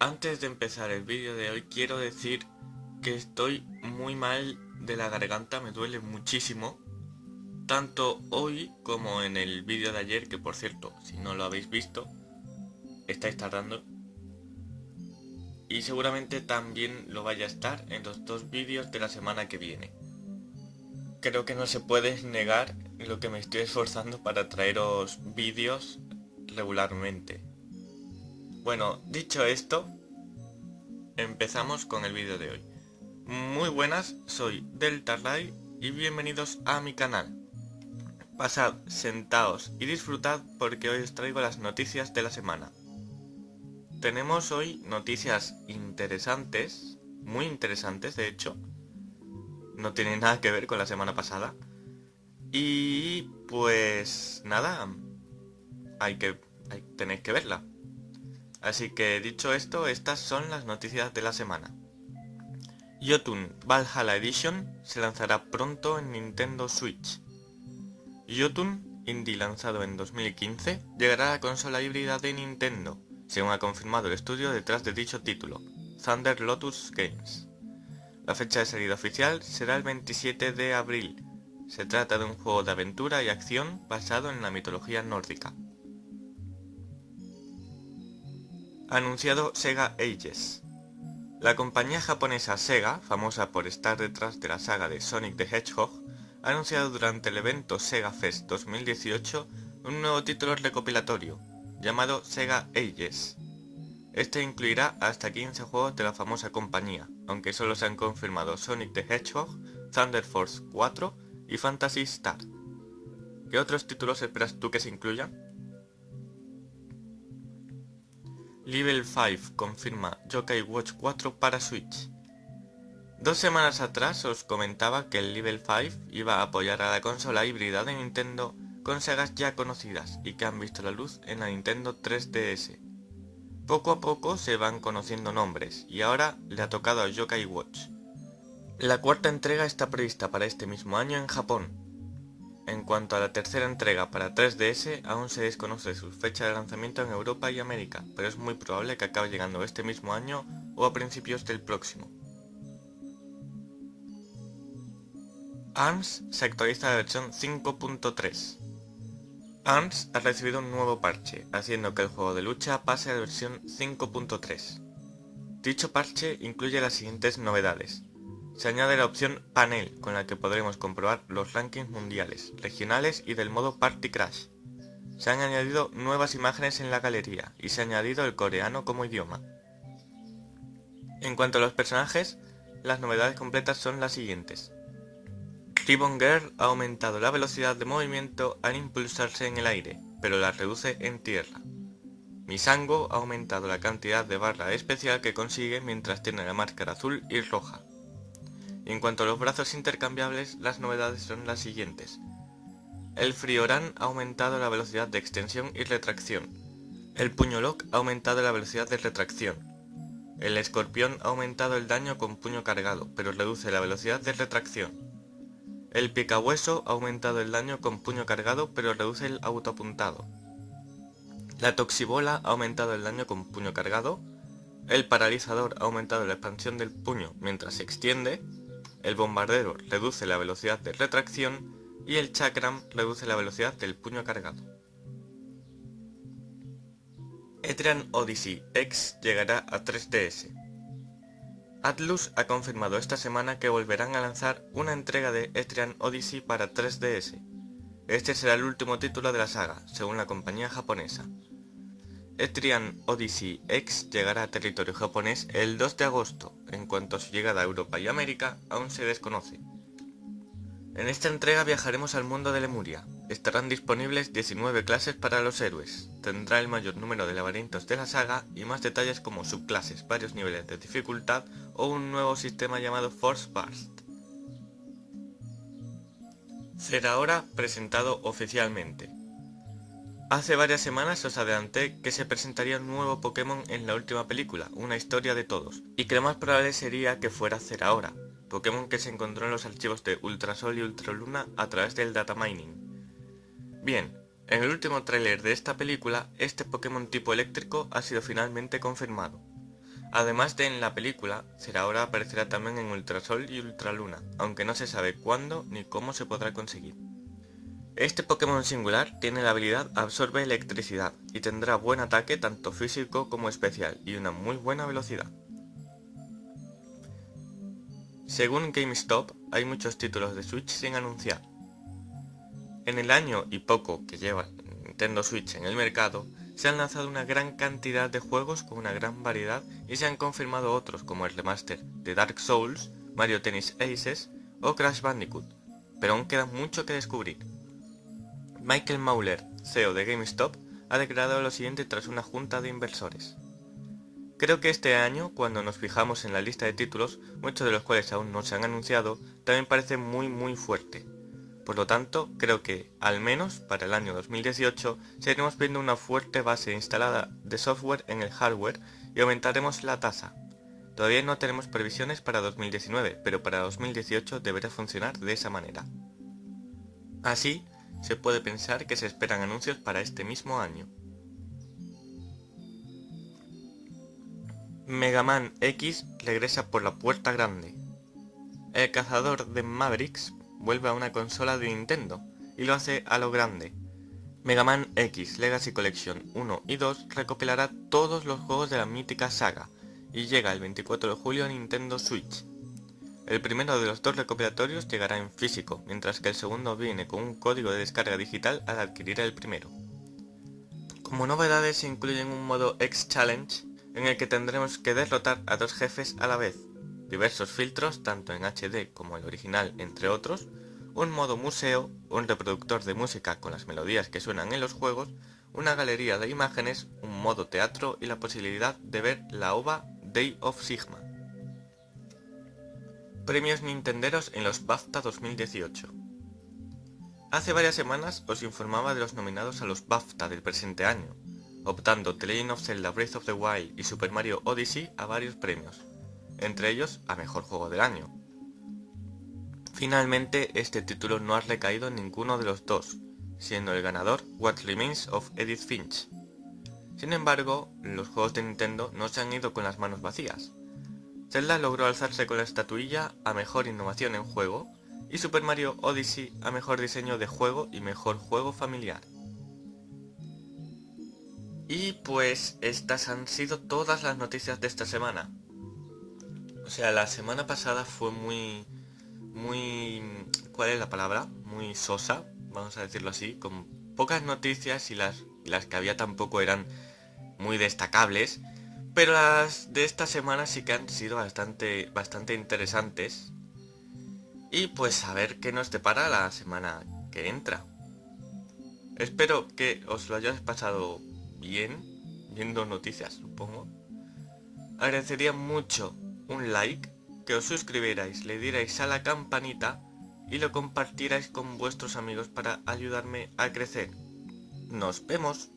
Antes de empezar el vídeo de hoy quiero decir que estoy muy mal de la garganta, me duele muchísimo. Tanto hoy como en el vídeo de ayer, que por cierto, si no lo habéis visto, estáis tardando. Y seguramente también lo vaya a estar en los dos vídeos de la semana que viene. Creo que no se puede negar lo que me estoy esforzando para traeros vídeos regularmente. Bueno, dicho esto, empezamos con el vídeo de hoy. Muy buenas, soy Delta y bienvenidos a mi canal. Pasad, sentaos y disfrutad porque hoy os traigo las noticias de la semana. Tenemos hoy noticias interesantes, muy interesantes de hecho. No tienen nada que ver con la semana pasada. Y pues nada, hay que, tenéis que verla. Así que dicho esto, estas son las noticias de la semana. Jotun Valhalla Edition se lanzará pronto en Nintendo Switch. Jotun, indie lanzado en 2015, llegará a la consola híbrida de Nintendo, según ha confirmado el estudio detrás de dicho título, Thunder Lotus Games. La fecha de salida oficial será el 27 de abril. Se trata de un juego de aventura y acción basado en la mitología nórdica. Anunciado Sega Ages. La compañía japonesa Sega, famosa por estar detrás de la saga de Sonic the Hedgehog, ha anunciado durante el evento Sega Fest 2018 un nuevo título recopilatorio, llamado Sega Ages. Este incluirá hasta 15 juegos de la famosa compañía, aunque solo se han confirmado Sonic the Hedgehog, Thunder Force 4 y Fantasy Star. ¿Qué otros títulos esperas tú que se incluyan? Level 5 confirma Yokai Watch 4 para Switch. Dos semanas atrás os comentaba que el Level 5 iba a apoyar a la consola híbrida de Nintendo con sagas ya conocidas y que han visto la luz en la Nintendo 3DS. Poco a poco se van conociendo nombres y ahora le ha tocado a Yokai Watch. La cuarta entrega está prevista para este mismo año en Japón, en cuanto a la tercera entrega para 3DS, aún se desconoce su fecha de lanzamiento en Europa y América, pero es muy probable que acabe llegando este mismo año o a principios del próximo. ARMS se actualiza a la versión 5.3. ARMS ha recibido un nuevo parche, haciendo que el juego de lucha pase a la versión 5.3. Dicho parche incluye las siguientes novedades. Se añade la opción Panel, con la que podremos comprobar los rankings mundiales, regionales y del modo Party Crash. Se han añadido nuevas imágenes en la galería y se ha añadido el coreano como idioma. En cuanto a los personajes, las novedades completas son las siguientes. Ribbon Girl ha aumentado la velocidad de movimiento al impulsarse en el aire, pero la reduce en tierra. Misango ha aumentado la cantidad de barra especial que consigue mientras tiene la máscara azul y roja en cuanto a los brazos intercambiables, las novedades son las siguientes. El Frioran ha aumentado la velocidad de extensión y retracción. El Puño Lock ha aumentado la velocidad de retracción. El Escorpión ha aumentado el daño con puño cargado, pero reduce la velocidad de retracción. El Picahueso ha aumentado el daño con puño cargado, pero reduce el autoapuntado. La Toxibola ha aumentado el daño con puño cargado. El Paralizador ha aumentado la expansión del puño mientras se extiende. El bombardero reduce la velocidad de retracción y el chakram reduce la velocidad del puño cargado. Etrian Odyssey X llegará a 3DS. Atlus ha confirmado esta semana que volverán a lanzar una entrega de Etrian Odyssey para 3DS. Este será el último título de la saga, según la compañía japonesa. Etrian Odyssey X llegará a territorio japonés el 2 de agosto, en cuanto a su llegada a Europa y América aún se desconoce. En esta entrega viajaremos al mundo de Lemuria. Estarán disponibles 19 clases para los héroes, tendrá el mayor número de laberintos de la saga y más detalles como subclases, varios niveles de dificultad o un nuevo sistema llamado Force Burst. Será ahora presentado oficialmente. Hace varias semanas os adelanté que se presentaría un nuevo Pokémon en la última película, una historia de todos, y que lo más probable sería que fuera Ahora, Pokémon que se encontró en los archivos de Ultrasol y Ultraluna a través del data mining. Bien, en el último tráiler de esta película, este Pokémon tipo eléctrico ha sido finalmente confirmado. Además de en la película, ahora aparecerá también en Ultrasol y Ultraluna, aunque no se sabe cuándo ni cómo se podrá conseguir. Este Pokémon singular tiene la habilidad Absorbe Electricidad y tendrá buen ataque tanto físico como especial y una muy buena velocidad. Según GameStop, hay muchos títulos de Switch sin anunciar. En el año y poco que lleva Nintendo Switch en el mercado, se han lanzado una gran cantidad de juegos con una gran variedad y se han confirmado otros como el remaster de Dark Souls, Mario Tennis Aces o Crash Bandicoot, pero aún queda mucho que descubrir. Michael Mauler, CEO de GameStop, ha declarado lo siguiente tras una junta de inversores. Creo que este año, cuando nos fijamos en la lista de títulos, muchos de los cuales aún no se han anunciado, también parece muy muy fuerte. Por lo tanto, creo que, al menos para el año 2018, seguiremos viendo una fuerte base instalada de software en el hardware y aumentaremos la tasa. Todavía no tenemos previsiones para 2019, pero para 2018 deberá funcionar de esa manera. Así, se puede pensar que se esperan anuncios para este mismo año. Mega Man X regresa por la puerta grande. El cazador de Mavericks vuelve a una consola de Nintendo y lo hace a lo grande. Mega Man X Legacy Collection 1 y 2 recopilará todos los juegos de la mítica saga y llega el 24 de julio a Nintendo Switch. El primero de los dos recopilatorios llegará en físico, mientras que el segundo viene con un código de descarga digital al adquirir el primero. Como novedades se incluyen un modo X-Challenge, en el que tendremos que derrotar a dos jefes a la vez, diversos filtros tanto en HD como el original entre otros, un modo museo, un reproductor de música con las melodías que suenan en los juegos, una galería de imágenes, un modo teatro y la posibilidad de ver la OVA Day of Sigma. Premios Nintenderos en los BAFTA 2018 Hace varias semanas os informaba de los nominados a los BAFTA del presente año, optando The Legend of Zelda Breath of the Wild y Super Mario Odyssey a varios premios, entre ellos a Mejor Juego del Año. Finalmente, este título no ha recaído en ninguno de los dos, siendo el ganador What Remains of Edith Finch. Sin embargo, los juegos de Nintendo no se han ido con las manos vacías, Zelda logró alzarse con la estatuilla a Mejor Innovación en Juego y Super Mario Odyssey a Mejor Diseño de Juego y Mejor Juego Familiar. Y pues estas han sido todas las noticias de esta semana. O sea, la semana pasada fue muy... muy... ¿cuál es la palabra? Muy sosa, vamos a decirlo así, con pocas noticias y las, las que había tampoco eran muy destacables. Pero las de esta semana sí que han sido bastante, bastante interesantes. Y pues a ver qué nos depara la semana que entra. Espero que os lo hayáis pasado bien, viendo noticias, supongo. Agradecería mucho un like, que os suscribierais, le dierais a la campanita y lo compartierais con vuestros amigos para ayudarme a crecer. ¡Nos vemos!